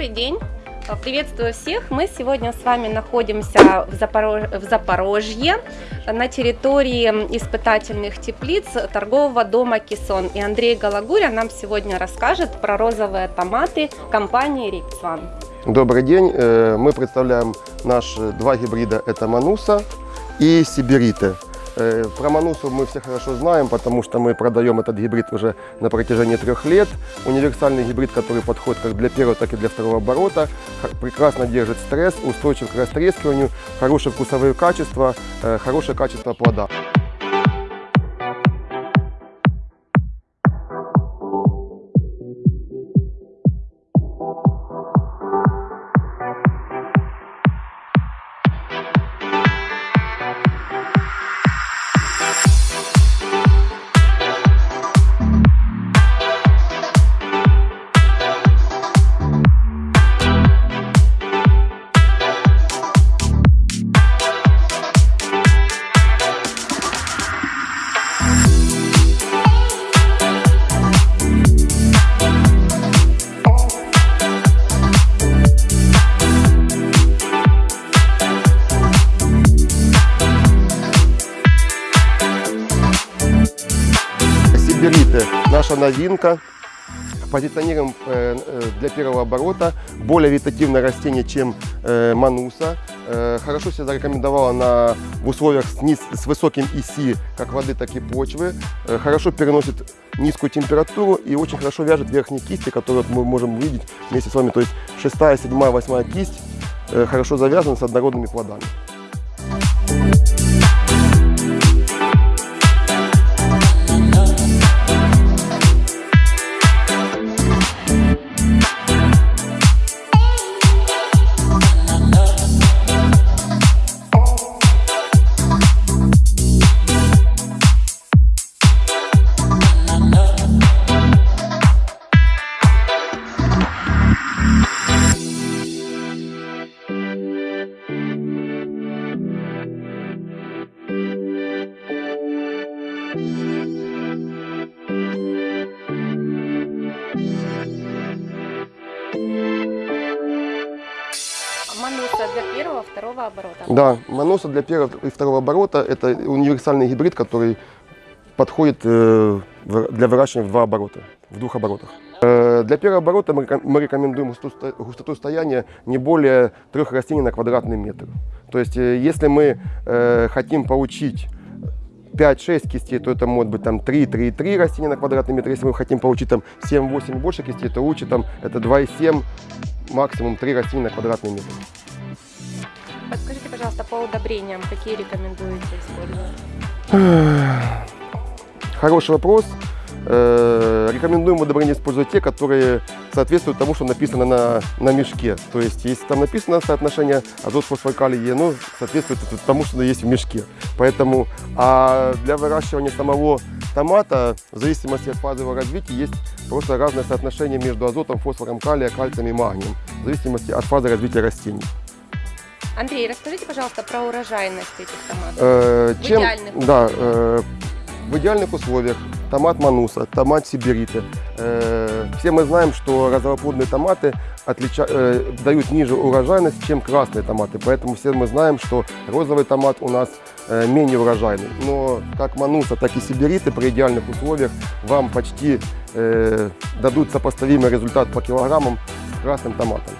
Добрый день! Приветствую всех! Мы сегодня с вами находимся в, Запорож... в Запорожье на территории испытательных теплиц торгового дома Кисон. И Андрей Галагуря нам сегодня расскажет про розовые томаты компании Риксван. Добрый день! Э, Мы представляем наши два гибрида. Это Мануса и Сибириты. Э, Про Манусу мы все хорошо знаем, потому что мы продаем этот гибрид уже на протяжении трех лет. Универсальный гибрид, который подходит как для первого, так и для второго оборота. Прекрасно держит стресс, устойчив к растрескиванию, хорошие вкусовые качества, э, хорошее качество плода. Наша новинка. Позиционируем э, э, для первого оборота. Более вегетативное растение, чем э, мануса. Хорошо себя зарекомендовала на, в условиях с, низ- с высоким ИСИ как воды, так и почвы. Хорошо переносит низкую температуру и очень хорошо вяжет верхние кисти, которые мы можем видеть вместе с вами. То есть шестая, седьмая, восьмая кисть хорошо завязаны с однородными плодами. Для первого, второго оборота. Да, Маноса для первого и второго оборота это универсальный гибрид, который подходит э, для выращивания в два оборота, в двух оборотах. Э, Для первого оборота мы реком- мы рекомендуем густоту стояния не более трех растений на квадратный метр. То есть, э, если мы хотим получить 5-6 кистей, то это может быть там 3-3,3 растения на квадратный метр. Если мы хотим получить там 7-8 и больше кистей, то лучше там это 2,7, максимум 3 растения на квадратный метр. Пожалуйста, по удобрениям, какие рекомендуете использовать? Хороший вопрос. Э, Рекомендуем удобрения использовать те, которые соответствуют тому, что написано на, на мешке. То есть, если там написано соотношение азот, фосфор, калий, ну, соответствует тому, что есть в мешке. Поэтому, а для выращивания самого томата, в зависимости от фазы его развития, есть просто разное соотношение между азотом, фосфором, калия, кальцием и магнием, в зависимости от фазы развития растений. Андрей, расскажите, пожалуйста, про урожайность этих томатов. Э, В идеальных да, э, в идеальных условиях томат мануса, томат сибириты. Э, все мы знаем, что разноплодные томаты отлича- э, дают ниже урожайность, чем красные томаты. Поэтому все мы знаем, что розовый томат у нас э, менее урожайный. Но как мануса, так и сибириты при идеальных условиях вам почти э, дадут сопоставимый результат по килограммам с красным томатом.